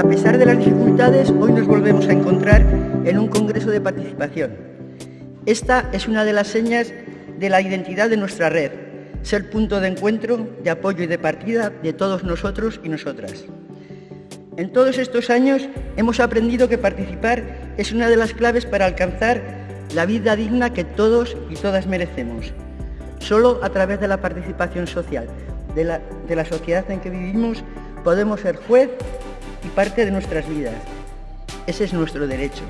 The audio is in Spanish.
A pesar de las dificultades, hoy nos volvemos a encontrar en un congreso de participación. Esta es una de las señas de la identidad de nuestra red, ser punto de encuentro, de apoyo y de partida de todos nosotros y nosotras. En todos estos años hemos aprendido que participar es una de las claves para alcanzar la vida digna que todos y todas merecemos. Solo a través de la participación social, de la, sociedad en que vivimos, podemos ser juez y parte de nuestras vidas. Ese es nuestro derecho.